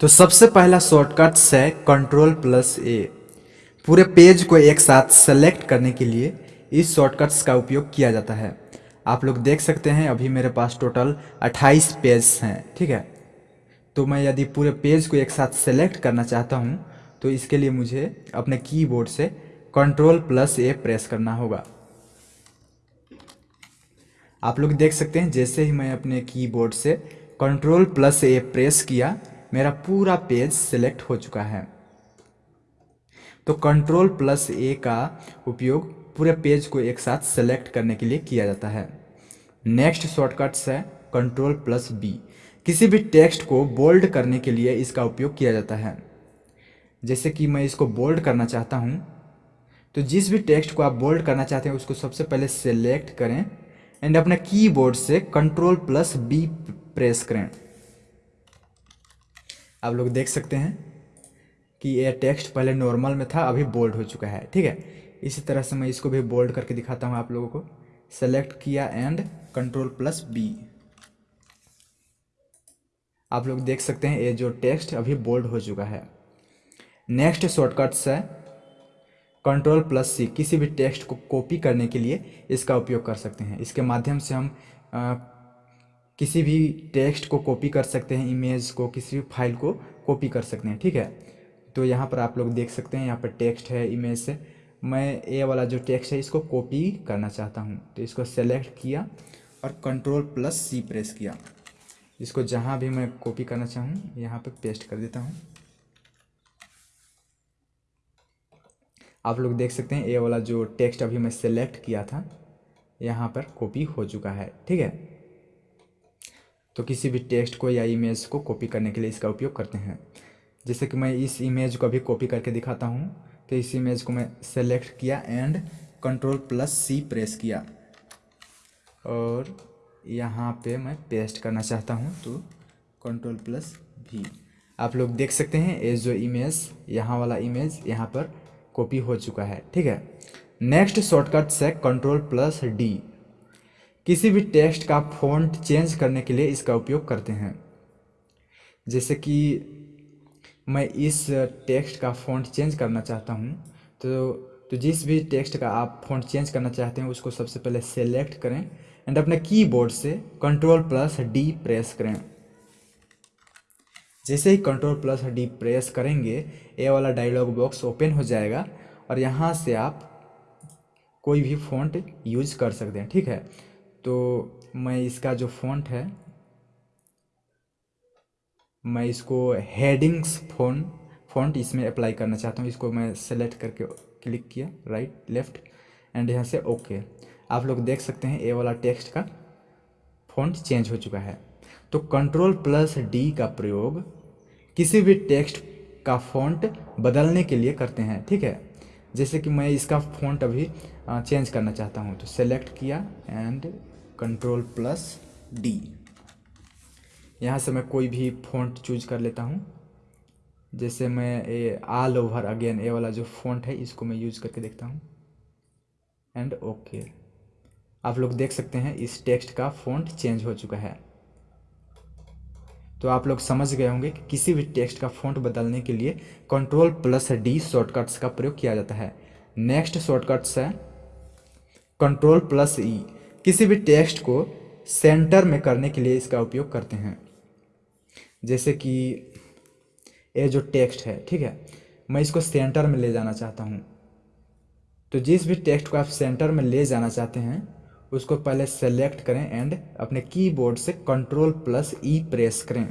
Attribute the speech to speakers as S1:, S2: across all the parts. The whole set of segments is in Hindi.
S1: तो सबसे पहला शॉर्टकट है कंट्रोल प्लस ए पूरे पेज को एक साथ सेलेक्ट करने के लिए इस शॉर्टकट्स का उपयोग किया जाता है। आप लोग देख सकते हैं, अभी मेरे पास टोटल 28 पेज हैं, ठीक है? तो मैं यदि पूरे पेज को एक साथ सेलेक्ट करना चाहता हूँ तो इसके लिए मुझे अपने कीबोर्ड से कंट्रोल प्लस ए प्रेस करना होगा। आप लोग देख सकते हैं, जैसे ही मैं अपने कीबोर्ड से कंट्रोल प्लस ए प्रेस किया मेरा पूरा पेज सिलेक्ट हो चुका है। तो कंट्रोल प्लस ए का उपयोग पूरे पेज को एक साथ सेलेक्ट करने के लिए किया जाता है। नेक्स्ट शॉर्टकट्स है कंट्रोल प्लस बी। किसी भी टेक्स्ट को बोल्ड करने के लिए इसका उपयोग किया जाता है। जैसे कि मैं इसको बोल्ड करना चाहता हूँ तो जिस भी टेक्स्ट को आप बोल्ड करना चाहते हैं, उसको सबसे पहले सेलेक्ट करें एंड अपने कीबोर्ड से कंट्रोल प्लस बी प्रेस करें। आप लोग देख सकते हैं कि ये टेक्स्ट पहले नॉर्मल में था, अभी बोल्ड हो चुका है, ठीक है? इसी तरह से मैं इसको भी बोल्ड करके दिखाता हूँ आप लोगों को। सेलेक्ट किया एंड कंट्रोल प्लस बी आप लोग देख सकते हैं ये जो टेक्स्ट अभी बोल्ड हो चुका है। नेक्स्ट शॉर्टकट्स है कंट्रोल प्लस सी किसी भी टेक्स्ट को कॉपी करने के लिए इसका उपयोग कर सकते हैं। इसके माध्यम से हम किसी भी टेक्स्ट को कॉपी कर सकते हैं, इमेज को, किसी भी फ़ाइल को कॉपी कर सकते हैं, ठीक है? तो यहाँ पर आप लोग देख सकते हैं, यहाँ पर टेक्स्ट है, इमेज से मैं ए वाला जो टेक्स्ट है, इसको कॉपी करना चाहता हूँ। तो इसको सेलेक्ट किया और कंट्रोल प्लस सी प्रेस किया। इसको जहाँ भी मैं कॉपी करना चाहूँ, यहाँ पे पेस्ट कर देता हूँ। आप लोग देख सकते हैं, ए वाला जो टेक्स्ट अभी मैं सेलेक्ट किया था, यहाँ पर कॉपी हो चुका है, ठीक है? तो किसी भी टेक्स्ट को या इमेज को कॉपी करने के लिए इसका उपयोग करते हैं। जैसे कि मैं इस इमेज को अभी कॉपी करके दिखाता हूँ तो इस इमेज को मैं सेलेक्ट किया and control plus C press किया। और यहाँ पे मैं पेस्ट करना चाहता हूँ तो कंट्रोल प्लस भी। आप लोग देख सकते हैं, ये जो इमेज, यहाँ वाला इमेज, यहाँ पर कॉपी हो चुका है, ठीक है। नेक्स्ट शॉर्टकट से कंट्रोल प्लस डी। किसी भी टेक्स्ट का फॉन्ट चेंज करने के लिए इसका उपयोग करते हैं। जैसे कि मैं इस टेक्स्ट का फ़ॉन्ट चेंज करना चाहता हूँ तो तो जिस भी टेक्स्ट का आप फ़ॉन्ट चेंज करना चाहते हैं, उसको सबसे पहले सेलेक्ट करें एंड अपने कीबोर्ड से कंट्रोल प्लस डी प्रेस करें। जैसे ही कंट्रोल प्लस डी प्रेस करेंगे, ए वाला डायलॉग बॉक्स ओपन हो जाएगा और यहाँ से आप कोई भी फ़ॉन्ट यूज़ कर सकते हैं, ठीक है? तो मैं इसका जो फ़ॉन्ट है, मैं इसको हेडिंग्स फ़ोन फॉन्ट इसमें अप्लाई करना चाहता हूँ। इसको मैं सेलेक्ट करके क्लिक किया राइट लेफ़्ट एंड यहाँ से ओके आप लोग देख सकते हैं ए वाला टेक्स्ट का फॉन्ट चेंज हो चुका है। तो कंट्रोल प्लस डी का प्रयोग किसी भी टेक्स्ट का फॉन्ट बदलने के लिए करते हैं, ठीक है? जैसे कि मैं इसका फॉन्ट अभी चेंज करना चाहता हूँ तो सेलेक्ट किया एंड कंट्रोल प्लस डी यहाँ से मैं कोई भी फ़ॉन्ट चूज़ कर लेता हूँ। जैसे मैं ये ऑल ओवर अगेन ए वाला जो फ़ॉन्ट है, इसको मैं यूज़ करके देखता हूँ। एंड ओके आप लोग देख सकते हैं, इस टेक्स्ट का फ़ॉन्ट चेंज हो चुका है। तो आप लोग समझ गए होंगे कि किसी भी टेक्स्ट का फ़ॉन्ट बदलने के लिए कंट्रोल प्लस डी शॉर्टकट्स का प्रयोग किया जाता है। नेक्स्ट शॉर्टकट्स है कंट्रोल प्लस ई किसी भी टेक्स्ट को सेंटर में करने के लिए इसका उपयोग करते हैं। जैसे कि ये जो टेक्स्ट है, ठीक है? मैं इसको सेंटर में ले जाना चाहता हूँ। तो जिस भी टेक्स्ट को आप सेंटर में ले जाना चाहते हैं, उसको पहले सेलेक्ट करें एंड अपने कीबोर्ड से कंट्रोल प्लस ई प्रेस करें।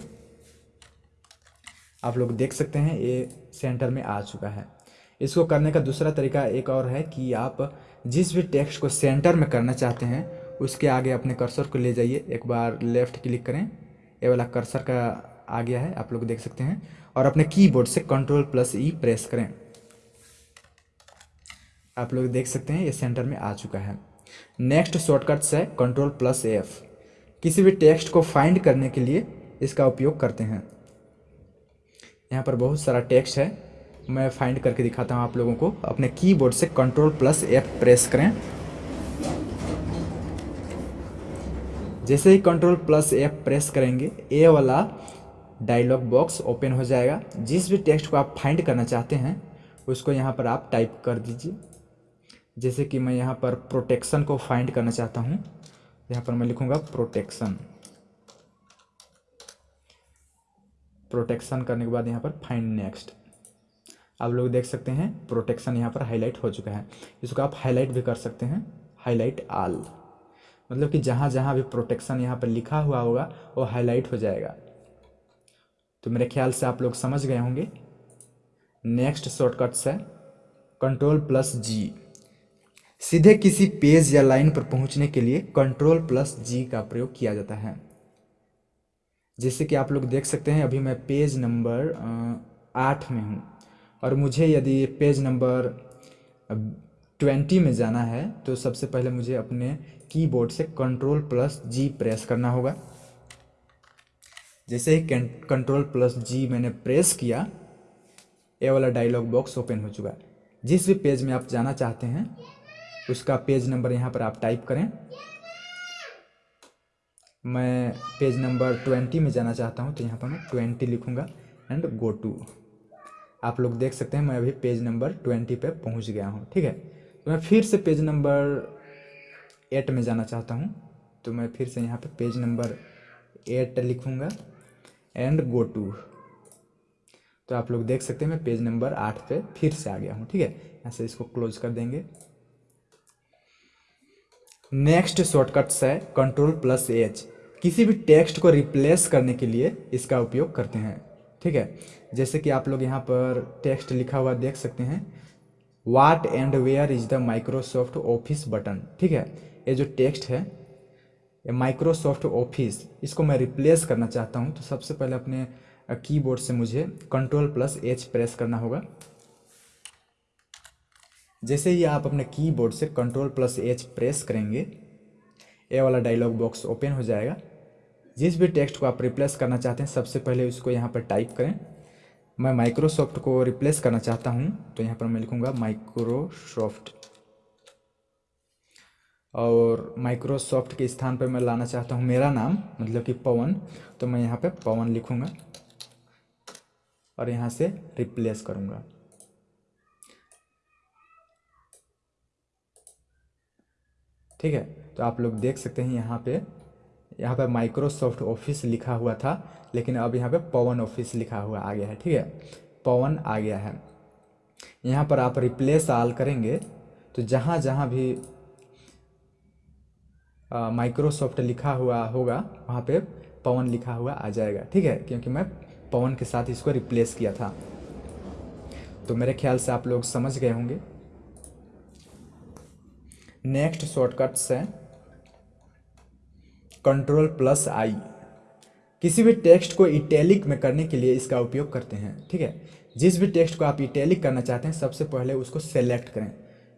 S1: आप लोग देख सकते हैं, ये सेंटर में आ चुका है। इसको करने का दूसरा तरीका एक और है कि आप जिस भी टेक्स्ट को सेंटर में करना चाहते हैं उसके आगे अपने कर्सर को ले जाइए। एक बार लेफ़्ट क्लिक करें। ये वाला कर्सर का आ गया है, आप लोग देख सकते हैं। और अपने कीबोर्ड से कंट्रोल प्लस ई प्रेस करें। आप लोग देख सकते हैं, ये सेंटर में आ चुका है। नेक्स्ट शॉर्टकट्स है कंट्रोल प्लस एफ़ किसी भी टेक्स्ट को फाइंड करने के लिए इसका उपयोग करते हैं। यहाँ पर बहुत सारा टेक्स्ट है। मैं फाइंड करके दिखाता हूँ आप लोगों को। अपने कीबोर्ड से कंट्रोल प्लस एफ़ प्रेस करें। जैसे ही कंट्रोल प्लस एफ़ प्रेस करेंगे ए वाला डायलॉग बॉक्स ओपन हो जाएगा। जिस भी टेक्स्ट को आप फाइंड करना चाहते हैं, उसको यहाँ पर आप टाइप कर दीजिए। जैसे कि मैं यहाँ पर प्रोटेक्शन को फाइंड करना चाहता हूँ, यहाँ पर मैं लिखूँगा प्रोटेक्शन प्रोटेक्शन करने के बाद यहाँ पर फाइंड नेक्स्ट आप लोग देख सकते हैं प्रोटेक्शन यहाँ पर हाईलाइट हो चुका है। इसको आप हाईलाइट भी कर सकते हैं हाईलाइट आल मतलब कि जहाँ जहाँ भी प्रोटेक्शन यहाँ पर लिखा हुआ होगा, वो हाईलाइट हो जाएगा। तो मेरे ख्याल से आप लोग समझ गए होंगे। नेक्स्ट शॉर्टकट्स है कंट्रोल प्लस जी सीधे किसी पेज या लाइन पर पहुँचने के लिए कंट्रोल प्लस जी का प्रयोग किया जाता है। जैसे कि आप लोग देख सकते हैं, अभी मैं पेज नंबर आठ में हूँ। और मुझे यदि पेज नंबर ट्वेंटी में जाना है तो सबसे पहले मुझे अपने कीबोर्ड से कंट्रोल प्लस जी प्रेस करना होगा। जैसे ही कंट्रोल प्लस जी मैंने प्रेस किया, ये वाला डायलॉग बॉक्स ओपन हो चुका है। जिस भी पेज में आप जाना चाहते हैं, उसका पेज नंबर यहाँ पर आप टाइप करें। मैं पेज नंबर ट्वेंटी में जाना चाहता हूँ तो यहाँ पर मैं ट्वेंटी लिखूँगा एंड गो टू आप लोग देख सकते हैं, मैं अभी पेज नंबर ट्वेंटी पे पहुँच गया हूँ, ठीक है? मैं फिर से पेज नंबर एट में जाना चाहता हूँ। तो मैं फिर से यहाँ पे पेज नंबर एट लिखूँगा। एंड गो टू तो आप लोग देख सकते हैं मैं पेज नंबर आठ पे फिर से आ गया हूँ, ठीक है? यहाँ से इसको क्लोज कर देंगे। नेक्स्ट शॉर्टकट्स है कंट्रोल प्लस एच किसी भी टेक्स्ट को रिप्लेस करने के लिए इसका उपयोग करते हैं, ठीक है? जैसे कि आप लोग यहाँ पर टेक्स्ट लिखा हुआ देख सकते हैं। What and where is the Microsoft Office button ठीक है? ये जो टेक्स्ट है, ये माइक्रोसॉफ्ट ऑफ़िस इसको मैं रिप्लेस करना चाहता हूँ। तो सबसे पहले अपने कीबोर्ड से मुझे कंट्रोल प्लस एच प्रेस करना होगा। जैसे ही आप अपने कीबोर्ड से कंट्रोल प्लस एच प्रेस करेंगे, ये वाला डायलॉग बॉक्स ओपन हो जाएगा। जिस भी टेक्स्ट को आप रिप्लेस करना चाहते हैं, सबसे पहले उसको यहाँ पर टाइप करें। मैं माइक्रोसॉफ्ट को रिप्लेस करना चाहता हूँ तो यहाँ पर मैं लिखूँगा माइक्रोसॉफ्ट और माइक्रोसॉफ्ट के स्थान पर मैं लाना चाहता हूँ मेरा नाम मतलब कि पवन तो मैं यहाँ पे पवन लिखूँगा और यहाँ से रिप्लेस करूँगा। ठीक है तो आप लोग देख सकते हैं यहाँ पे यहाँ पे माइक्रोसॉफ्ट ऑफ़िस लिखा हुआ था, लेकिन अब यहाँ पे पवन ऑफ़िस लिखा हुआ आ गया है, ठीक है? पवन आ गया है। यहाँ पर आप रिप्लेस आल करेंगे तो जहाँ जहाँ भी माइक्रोसॉफ्ट लिखा हुआ होगा, वहाँ पे पवन लिखा हुआ आ जाएगा, ठीक है? क्योंकि मैं पवन के साथ इसको रिप्लेस किया था। तो मेरे ख्याल से आप लोग समझ गए होंगे। नेक्स्ट शॉर्टकट्स है। कंट्रोल प्लस आई किसी भी टेक्स्ट को इटैलिक में करने के लिए इसका उपयोग करते हैं, ठीक है? जिस भी टेक्स्ट को आप इटैलिक करना चाहते हैं, सबसे पहले उसको सेलेक्ट करें।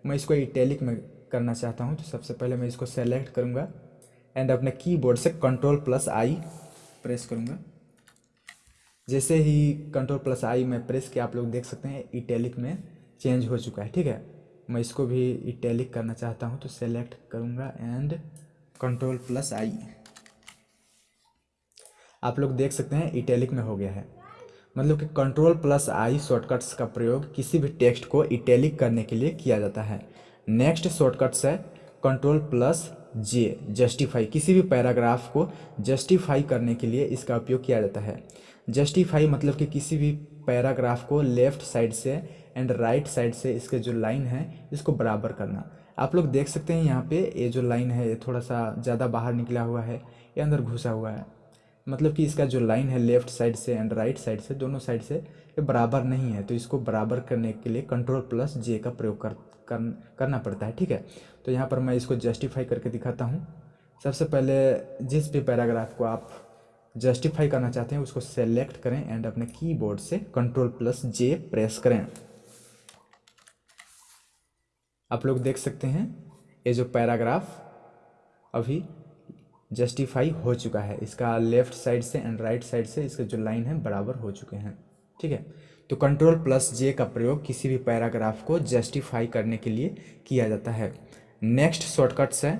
S1: मैं इसको इटैलिक में करना चाहता हूँ तो सबसे पहले मैं इसको सेलेक्ट करूँगा एंड अपने कीबोर्ड से कंट्रोल प्लस आई प्रेस करूँगा। जैसे ही कंट्रोल प्लस आई में प्रेस किया, आप लोग देख सकते हैं इटैलिक में चेंज हो चुका है, ठीक है? मैं इसको भी इटैलिक करना चाहता हूँ तो सेलेक्ट करूँगा एंड कंट्रोल प्लस आई आप लोग देख सकते हैं इटैलिक में हो गया है। मतलब कि कंट्रोल प्लस आई शॉर्टकट्स का प्रयोग किसी भी टेक्स्ट को इटैलिक करने के लिए किया जाता है। नेक्स्ट शॉर्टकट्स है कंट्रोल प्लस जे जस्टिफाई किसी भी पैराग्राफ को जस्टिफाई करने के लिए इसका उपयोग किया जाता है। जस्टिफाई मतलब कि किसी भी पैराग्राफ को लेफ़्ट साइड से एंड राइट साइड से इसके जो लाइन है, इसको बराबर करना। आप लोग देख सकते हैं यहाँ पे ये जो लाइन है, ये थोड़ा सा ज़्यादा बाहर निकला हुआ है, ये अंदर घुसा हुआ है। मतलब कि इसका जो लाइन है लेफ़्ट साइड से एंड राइट साइड से दोनों साइड से ये बराबर नहीं है। तो इसको बराबर करने के लिए कंट्रोल प्लस जे का प्रयोग कर, कर करना पड़ता है ठीक है? तो यहाँ पर मैं इसको जस्टिफाई करके दिखाता हूँ। सबसे पहले जिस भी पैराग्राफ को आप जस्टिफाई करना चाहते हैं उसको सेलेक्ट करें एंड अपने कीबोर्ड से कंट्रोल प्लस जे प्रेस करें। आप लोग देख सकते हैं ये जो पैराग्राफ अभी जस्टिफाई हो चुका है। इसका लेफ़्ट साइड से एंड राइट साइड से इसके जो लाइन है बराबर हो चुके हैं। ठीक है? तो कंट्रोल प्लस जे का प्रयोग किसी भी पैराग्राफ को जस्टिफाई करने के लिए किया जाता है। नेक्स्ट शॉर्टकट्स है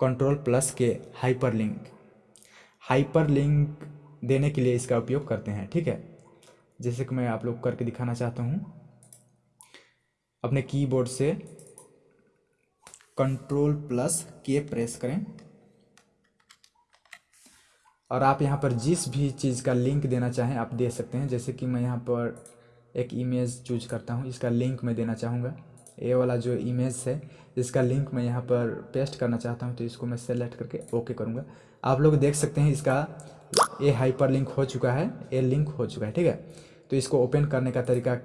S1: control plus K hyperlink hyperlink देने के लिए इसका उपयोग करते हैं। ठीक है? जैसे कि मैं आप लोग करके दिखाना चाहता हूँ। अपने कीबोर्ड से कंट्रोल प्लस के प्रेस करें। और आप यहाँ पर जिस भी चीज़ का लिंक देना चाहें, आप दे सकते हैं। जैसे कि मैं यहाँ पर एक इमेज चूज़ करता हूँ, इसका लिंक मैं देना चाहूँगा। ये वाला जो इमेज है, इसका लिंक मैं यहाँ पर पेस्ट करना चाहता हूँ तो इसको मैं सेलेक्ट करके ओके करूँगा। आप लोग देख सकते हैं इसका ये हाइपर लिंक हो चुका है, ये लिंक हो चुका है, ठीक है? तो इसको ओपन करने का तरीका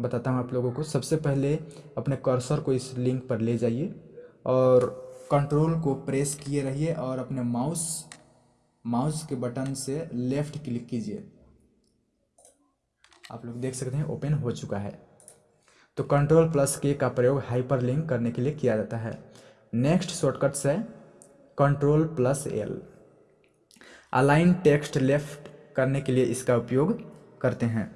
S1: बताता हूँ आप लोगों को। सबसे पहले अपने कर्सर को इस लिंक पर ले जाइए और कंट्रोल को प्रेस किए रहिए और अपने माउस माउस के बटन से लेफ़्ट क्लिक कीजिए। आप लोग देख सकते हैं, ओपन हो चुका है। तो कंट्रोल प्लस के का प्रयोग हाइपर लिंक करने के लिए किया जाता है। नेक्स्ट शॉर्टकट से control plus L align text left करने के लिए इसका उपयोग करते हैं।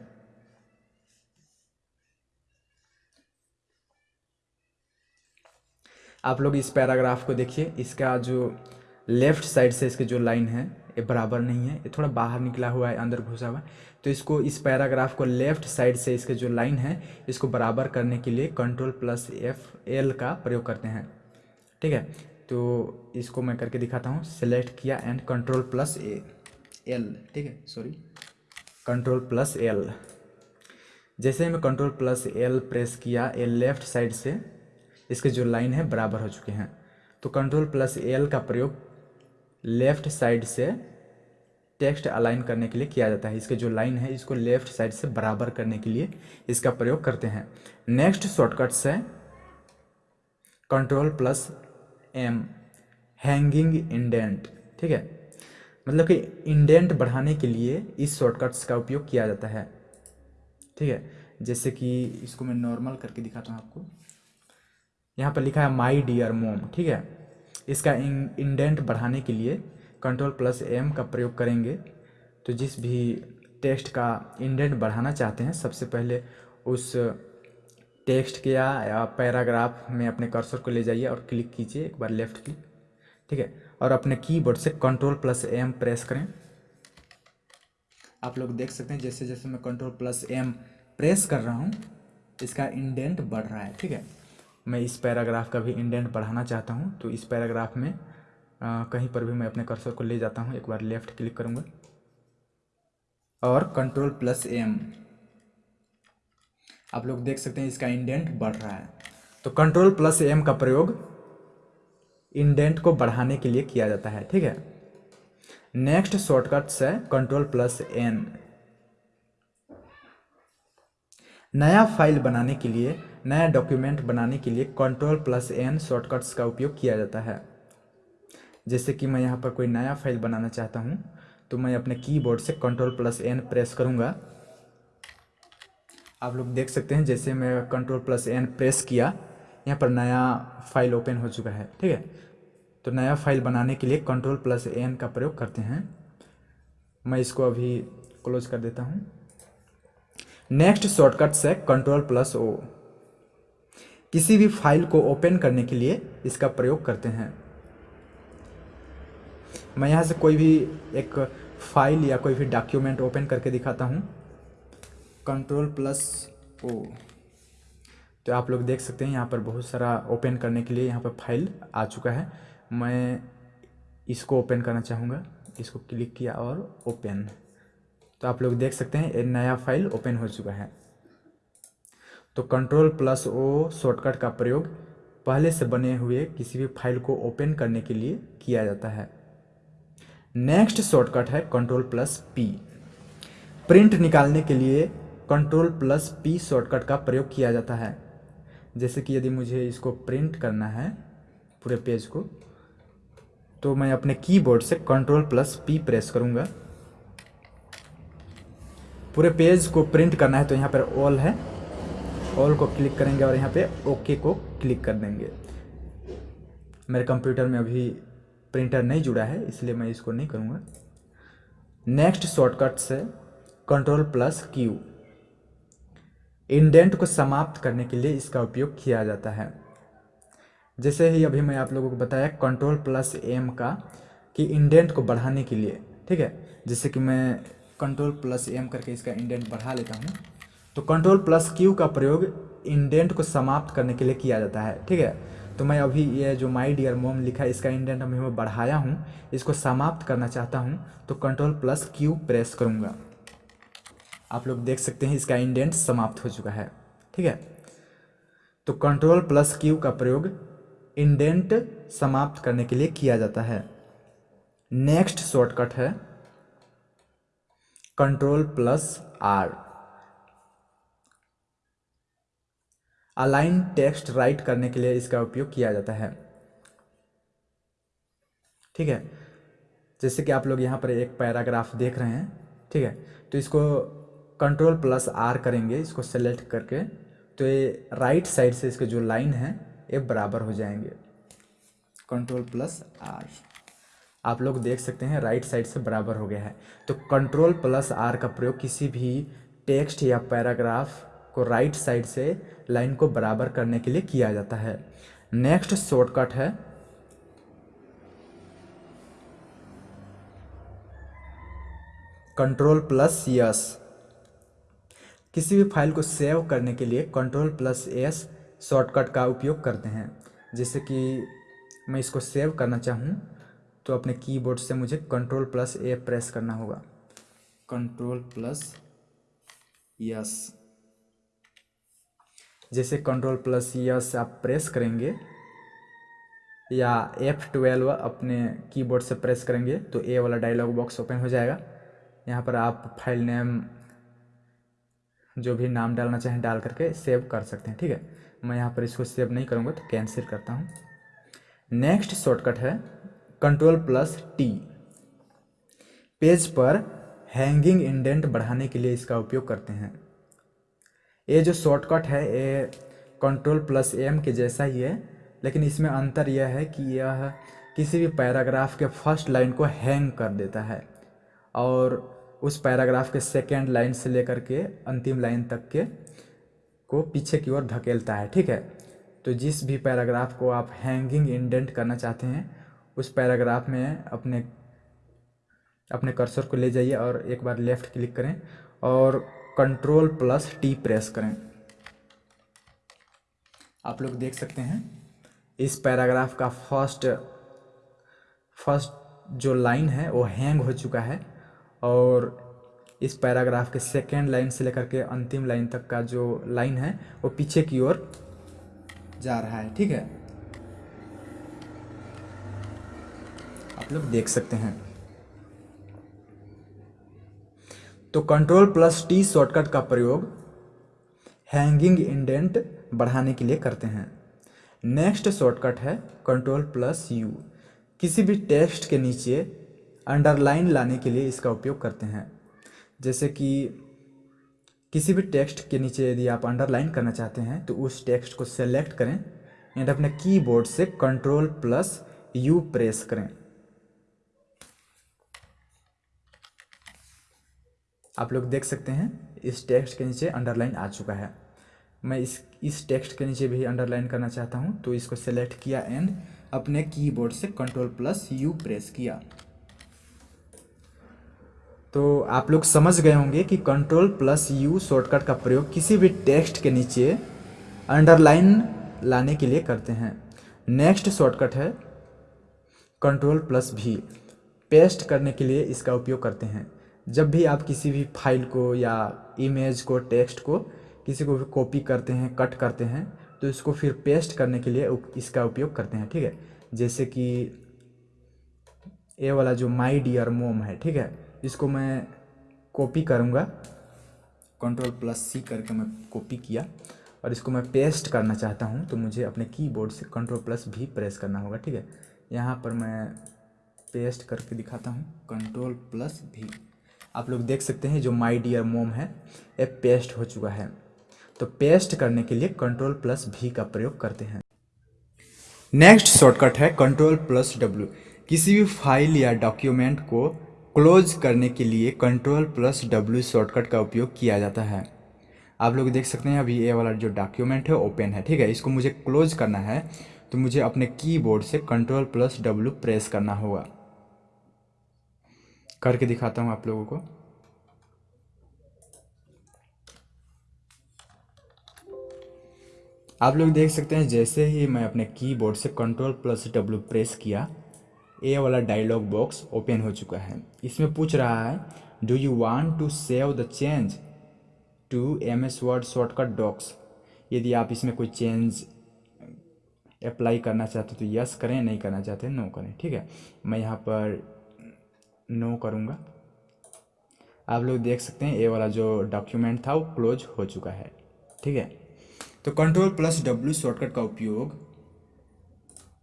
S1: आप लोग इस पैराग्राफ को देखिए, इसका जो लेफ़्ट साइड से इसके जो लाइन है, ये बराबर नहीं है, ये थोड़ा बाहर निकला हुआ है, अंदर घुसा हुआ है। तो इसको इस पैराग्राफ को लेफ़्ट साइड से इसके जो लाइन है, इसको बराबर करने के लिए कंट्रोल प्लस एफ़ एल का प्रयोग करते हैं। ठीक है? तो इसको मैं करके दिखाता हूँ। सेलेक्ट किया and control plus A L ठीक है? सॉरी कंट्रोल प्लस एल जैसे ही मैं कंट्रोल प्लस एल प्रेस किया ए लेफ़्ट साइड से इसके जो लाइन है, बराबर हो चुके हैं। तो कंट्रोल प्लस एल का प्रयोग लेफ़्ट साइड से टेक्स्ट अलाइन करने के लिए किया जाता है। इसके जो लाइन है, इसको लेफ़्ट साइड से बराबर करने के लिए इसका प्रयोग करते हैं। नेक्स्ट शॉर्टकट्स है control plus M, hanging indent, ठीक है? मतलब कि इंडेंट बढ़ाने के लिए इस शॉर्टकट्स का उपयोग किया जाता है, ठीक है? जैसे कि इसको मैं नॉर्मल करके दिखाता हूँ आपको। यहाँ पर लिखा है माई डियर मोम ठीक है? इसका इंडेंट बढ़ाने के लिए कंट्रोल प्लस एम का प्रयोग करेंगे। तो जिस भी टेक्स्ट का इंडेंट बढ़ाना चाहते हैं, सबसे पहले उस टेक्स्ट के या पैराग्राफ में अपने कर्सर को ले जाइए और क्लिक कीजिए एक बार लेफ़्ट क्लिक ठीक है? और अपने कीबोर्ड से कंट्रोल प्लस एम प्रेस करें। आप लोग देख सकते हैं जैसे जैसे मैं कंट्रोल प्लस एम प्रेस कर रहा हूँ, इसका इंडेंट बढ़ रहा है। ठीक है? मैं इस पैराग्राफ का भी इंडेंट बढ़ाना चाहता हूँ तो इस पैराग्राफ में आ, कहीं पर भी मैं अपने कर्सर को ले जाता हूँ एक बार लेफ़्ट क्लिक करूँगा। और कंट्रोल प्लस एम आप लोग देख सकते हैं इसका इंडेंट बढ़ रहा है। तो कंट्रोल प्लस एम का प्रयोग इंडेंट को बढ़ाने के लिए किया जाता है ठीक है? नेक्स्ट शॉर्टकट्स है कंट्रोल प्लस एन नया फ़ाइल बनाने के लिए नया डॉक्यूमेंट बनाने के लिए कंट्रोल प्लस एन शॉर्टकट्स का उपयोग किया जाता है। जैसे कि मैं यहाँ पर कोई नया फ़ाइल बनाना चाहता हूँ तो मैं अपने कीबोर्ड से कंट्रोल प्लस एन प्रेस करूँगा। आप लोग देख सकते हैं, जैसे मैं कंट्रोल प्लस एन प्रेस किया, यहाँ पर नया फ़ाइल ओपन हो चुका है, ठीक है? तो नया फ़ाइल बनाने के लिए कंट्रोल प्लस एन का प्रयोग करते हैं। मैं इसको अभी क्लोज कर देता हूँ। नेक्स्ट शॉर्टकट्स है कंट्रोल प्लस ओ किसी भी फ़ाइल को ओपन करने के लिए इसका प्रयोग करते हैं। मैं यहाँ से कोई भी एक फ़ाइल या कोई भी डॉक्यूमेंट ओपन करके दिखाता हूँ। कंट्रोल प्लस ओ तो आप लोग देख सकते हैं यहाँ पर बहुत सारा ओपन करने के लिए यहाँ पर फ़ाइल आ चुका है। मैं इसको ओपन करना चाहूँगा। इसको क्लिक किया और ओपन। तो आप लोग देख सकते हैं, एक नया फ़ाइल ओपन हो चुका है। तो कंट्रोल प्लस ओ शॉर्टकट का प्रयोग पहले से बने हुए किसी भी फ़ाइल को ओपन करने के लिए किया जाता है। नेक्स्ट शॉर्टकट है कंट्रोल प्लस पी प्रिंट निकालने के लिए कंट्रोल प्लस पी शॉर्टकट का प्रयोग किया जाता है। जैसे कि यदि मुझे इसको प्रिंट करना है पूरे पेज को तो मैं अपने कीबोर्ड से कंट्रोल प्लस पी प्रेस करूँगा। पूरे पेज को प्रिंट करना है तो यहाँ पर ऑल है। ऑल को क्लिक करेंगे और यहाँ पे ओके को क्लिक कर देंगे। मेरे कंप्यूटर में अभी प्रिंटर नहीं जुड़ा है, इसलिए मैं इसको नहीं करूँगा। नेक्स्ट शॉर्टकट से कंट्रोल प्लस क्यू। इंडेंट को समाप्त करने के लिए इसका उपयोग किया जाता है। जैसे ही अभी मैं आप लोगों को बताया कंट्रोल प्लस एम का, कि इंडेंट को बढ़ाने के लिए, ठीक है? जैसे कि मैं कंट्रोल प्लस एम करके इसका इंडेंट बढ़ा लेता हूँ। तो कंट्रोल प्लस क्यू का प्रयोग इंडेंट को समाप्त करने के लिए किया जाता है, ठीक है? तो मैं अभी ये जो माई डियर मोम लिखा है, इसका इंडेंट अभी मैं बढ़ाया हूँ, इसको समाप्त करना चाहता हूँ तो कंट्रोल प्लस क्यू प्रेस करूँगा। आप लोग देख सकते हैं इसका इंडेंट समाप्त हो चुका है, ठीक है? तो कंट्रोल प्लस क्यू का प्रयोग इंडेंट समाप्त करने के लिए किया जाता है। नेक्स्ट शॉर्टकट है control plus R align text right करने के लिए इसका उपयोग किया जाता है। ठीक है? जैसे कि आप लोग यहाँ पर एक पैराग्राफ देख रहे हैं, ठीक है? तो इसको कंट्रोल प्लस आर करेंगे, इसको सेलेक्ट करके तो ये राइट साइड से इसके जो लाइन है, ये बराबर हो जाएँगे। कंट्रोल प्लस आर आप लोग देख सकते हैं राइट साइड से बराबर हो गया है। तो कंट्रोल प्लस आर का प्रयोग किसी भी टेक्स्ट या पैराग्राफ को राइट साइड से लाइन को बराबर करने के लिए किया जाता है। नेक्स्ट शॉर्टकट है। कंट्रोल प्लस यस किसी भी फ़ाइल को सेव करने के लिए कंट्रोल प्लस एस शॉर्टकट का उपयोग करते हैं। जैसे कि मैं इसको सेव करना चाहूँ तो अपने कीबोर्ड से मुझे कंट्रोल प्लस ए प्रेस करना होगा। कंट्रोल प्लस यस जैसे कंट्रोल प्लस यस आप प्रेस करेंगे, या एफ़ ट्वेल्व अपने कीबोर्ड से प्रेस करेंगे तो ए वाला डायलॉग बॉक्स ओपन हो जाएगा। यहाँ पर आप फ़ाइल नेम जो भी नाम डालना चाहें डाल करके सेव कर सकते हैं, ठीक है? मैं यहाँ पर इसको सेव नहीं करूँगा तो कैंसिल करता हूँ। नेक्स्ट शॉर्टकट है कंट्रोल प्लस टी पेज पर हैंगिंग इंडेंट बढ़ाने के लिए इसका उपयोग करते हैं। ये जो शॉर्टकट है, ये कंट्रोल प्लस एम के जैसा ही है, लेकिन इसमें अंतर यह है कि यह किसी भी पैराग्राफ के फ़र्स्ट लाइन को हैंग कर देता है और उस पैराग्राफ के सेकेंड लाइन से लेकर के अंतिम लाइन तक के को पीछे की ओर धकेलता है, ठीक है? तो जिस भी पैराग्राफ को आप हैंगिंग इंडेंट करना चाहते हैं, उस पैराग्राफ में अपने अपने कर्सर को ले जाइए और एक बार लेफ़्ट क्लिक करें और कंट्रोल प्लस टी प्रेस करें। आप लोग देख सकते हैं, इस पैराग्राफ का फ़र्स्ट फ़र्स्ट जो लाइन है, वो हैंग हो चुका है और इस पैराग्राफ के सेकेंड लाइन से लेकर के अंतिम लाइन तक का जो लाइन है, वो पीछे की ओर जा रहा है, ठीक है? आप लोग देख सकते हैं। तो कंट्रोल प्लस टी शॉर्टकट का प्रयोग हैंगिंग इंडेंट बढ़ाने के लिए करते हैं। नेक्स्ट शॉर्टकट है कंट्रोल प्लस यू किसी भी टेक्स्ट के नीचे अंडरलाइन लाने के लिए इसका उपयोग करते हैं। जैसे कि किसी भी टेक्स्ट के नीचे यदि आप अंडरलाइन करना चाहते हैं तो उस टेक्स्ट को सेलेक्ट करें एंड अपने कीबोर्ड से कंट्रोल प्लस यू प्रेस करें। आप लोग देख सकते हैं, इस टेक्स्ट के नीचे अंडरलाइन आ चुका है। मैं इस इस टेक्स्ट के नीचे भी अंडरलाइन करना चाहता हूँ तो इसको सेलेक्ट किया एंड अपने कीबोर्ड से कंट्रोल प्लस यू प्रेस किया। तो आप लोग समझ गए होंगे कि कंट्रोल प्लस यू शॉर्टकट का प्रयोग किसी भी टेक्स्ट के नीचे अंडरलाइन लाने के लिए करते हैं। नेक्स्ट शॉर्टकट है कंट्रोल प्लस भी पेस्ट करने के लिए इसका उपयोग करते हैं। जब भी आप किसी भी फ़ाइल को या इमेज को, टेक्स्ट को किसी को भी कॉपी करते हैं, कट करते हैं तो इसको फिर पेस्ट करने के लिए इसका उपयोग करते हैं, ठीक है? जैसे कि ये वाला जो माई डियर मोम है, ठीक है? इसको मैं कॉपी करूँगा। कंट्रोल प्लस सी करके मैं कॉपी किया और इसको मैं पेस्ट करना चाहता हूँ तो मुझे अपने कीबोर्ड से कंट्रोल प्लस भी प्रेस करना होगा, ठीक है? यहाँ पर मैं पेस्ट करके दिखाता हूँ। कंट्रोल प्लस भी आप लोग देख सकते हैं जो माई डियर मोम है, ये पेस्ट हो चुका है। तो पेस्ट करने के लिए कंट्रोल प्लस भी का प्रयोग करते हैं। नेक्स्ट शॉर्टकट है कंट्रोल प्लस डब्ल्यू किसी भी फ़ाइल या डॉक्यूमेंट को क्लोज करने के लिए कंट्रोल प्लस डब्ल्यू शॉर्टकट का उपयोग किया जाता है। आप लोग देख सकते हैं अभी ये वाला जो डॉक्यूमेंट है ओपन है। ठीक है, इसको मुझे क्लोज करना है तो मुझे अपने कीबोर्ड से कंट्रोल प्लस डब्ल्यू प्रेस करना होगा। करके दिखाता हूँ आप लोगों को। आप लोग देख सकते हैं, जैसे ही मैं अपने कीबोर्ड से कंट्रोल प्लस डब्ल्यू प्रेस किया ए वाला डायलॉग बॉक्स ओपन हो चुका है। इसमें पूछ रहा है do you want to save the change to M S word shortcut docs यदि आप इसमें कोई चेंज अप्लाई करना चाहते हो तो यस करें, नहीं करना चाहते नो करें। ठीक है, मैं यहाँ पर नो करूँगा। आप लोग देख सकते हैं, ये वाला जो डॉक्यूमेंट था, वो क्लोज हो चुका है। ठीक है? तो कंट्रोल प्लस डब्ल्यू शॉर्टकट का उपयोग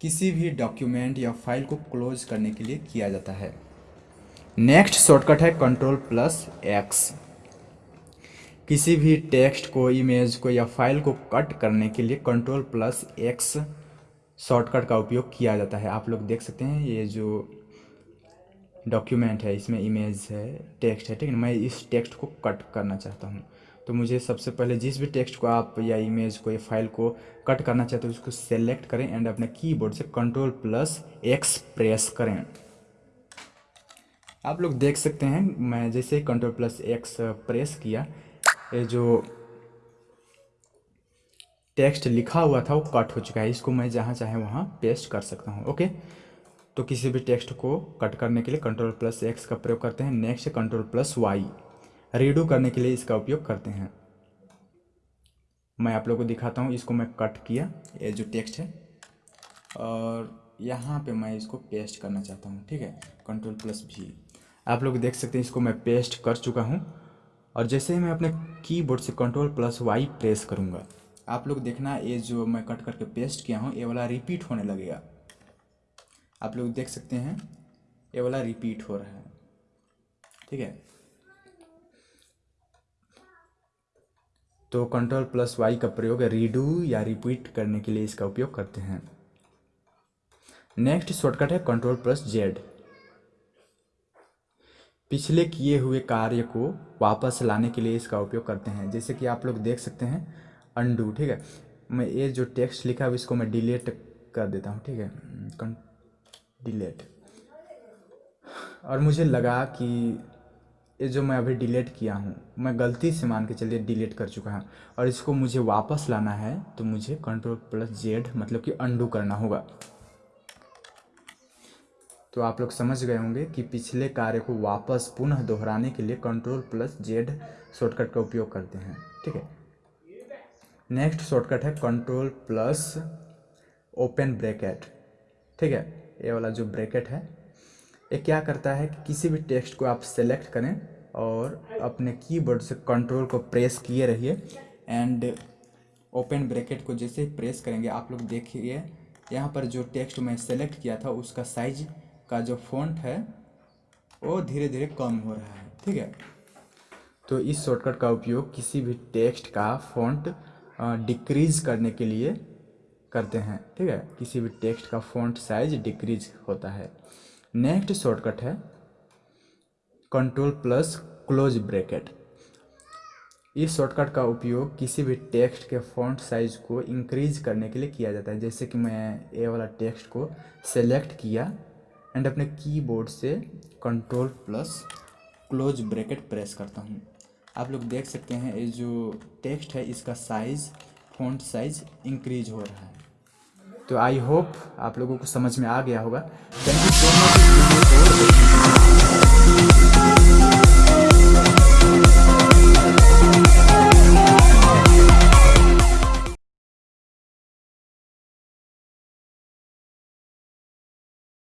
S1: किसी भी डॉक्यूमेंट या फ़ाइल को क्लोज करने के लिए किया जाता है। नेक्स्ट शॉर्टकट है कंट्रोल प्लस एक्स किसी भी टेक्स्ट को इमेज को या फ़ाइल को कट करने के लिए कंट्रोल प्लस एक्स शॉर्टकट का उपयोग किया जाता है। आप लोग देख सकते हैं, ये जो डॉक्यूमेंट है, इसमें इमेज है टेक्स्ट है, ठीक है मैं इस टेक्स्ट को कट करना चाहता हूँ। तो मुझे सबसे पहले जिस भी टेक्स्ट को आप या इमेज को या फ़ाइल को कट करना चाहते हो, उसको सेलेक्ट करें एंड अपने कीबोर्ड से कंट्रोल प्लस एक्स प्रेस करें। आप लोग देख सकते हैं, मैं जैसे कंट्रोल प्लस एक्स प्रेस किया, ये जो टेक्स्ट लिखा हुआ था, वो कट हो चुका है। इसको मैं जहाँ चाहे वहाँ पेस्ट कर सकता हूँ ओके तो किसी भी टेक्स्ट को कट करने के लिए कंट्रोल प्लस एक्स का प्रयोग करते हैं। Next control plus Y redo करने के लिए इसका उपयोग करते हैं। मैं आप लोगों को दिखाता हूँ, इसको मैं कट किया, ये जो टेक्स्ट है। और यहाँ पे मैं इसको पेस्ट करना चाहता हूँ, ठीक है? कंट्रोल प्लस भी आप लोग देख सकते हैं, इसको मैं पेस्ट कर चुका हूँ। और जैसे ही मैं अपने कीबोर्ड से कंट्रोल प्लस वाई प्रेस करूँगा, आप लोग देखना, ये जो मैं कट करके पेस्ट किया हूँ, ये वाला रिपीट होने लगेगा। आप लोग देख सकते हैं, ये वाला रिपीट हो रहा है। ठीक है? तो कंट्रोल प्लस वाई का प्रयोग रीडू या रिपीट करने के लिए इसका उपयोग करते हैं। नेक्स्ट शॉर्टकट है कंट्रोल प्लस जेड पिछले किए हुए कार्य को वापस लाने के लिए इसका उपयोग करते हैं। जैसे कि आप लोग देख सकते हैं अंडू ठीक है? मैं ये जो टेक्स्ट लिखा है इसको मैं डिलीट कर देता हूँ, ठीक है? डिलीट और मुझे लगा कि ये जो मैं अभी डिलीट किया हूँ, मैं गलती से मान के चलिए डिलीट कर चुका हूँ और इसको मुझे वापस लाना है तो मुझे कंट्रोल प्लस जेड मतलब कि अंडू करना होगा। तो आप लोग समझ गए होंगे कि पिछले कार्य को वापस पुनः दोहराने के लिए कंट्रोल प्लस जेड शॉर्टकट का उपयोग करते हैं, ठीक है? नेक्स्ट शॉर्टकट है कंट्रोल प्लस ओपन ब्रैकेट ठीक है? ये वाला जो ब्रैकेट है, ये क्या करता है कि किसी भी टेक्स्ट को आप सेलेक्ट करें और अपने कीबोर्ड से कंट्रोल को प्रेस किए रहिए एंड ओपन ब्रैकेट को जैसे प्रेस करेंगे, आप लोग देखिए, यहाँ पर जो टेक्स्ट मैं सेलेक्ट किया था उसका साइज़ का जो फॉन्ट है, वो धीरे धीरे कम हो रहा है, ठीक है? तो इस शॉर्टकट का उपयोग किसी भी टेक्स्ट का फॉन्ट डिक्रीज करने के लिए करते हैं, ठीक है? किसी भी टेक्स्ट का फॉन्ट साइज़ डिक्रीज होता है। नेक्स्ट शॉर्टकट है कंट्रोल प्लस क्लोज ब्रैकेट इस शॉर्टकट का उपयोग किसी भी टेक्स्ट के फॉन्ट साइज़ को इंक्रीज करने के लिए किया जाता है। जैसे कि मैं ए वाला टेक्स्ट को सेलेक्ट किया एंड अपने कीबोर्ड से control plus close bracket press करता हूँ। आप लोग देख सकते हैं, ये जो टेक्स्ट है, इसका साइज़ फॉन्ट साइज़ इंक्रीज हो रहा है। तो आई होप आप लोगों को समझ में आ गया होगा। Thank you so much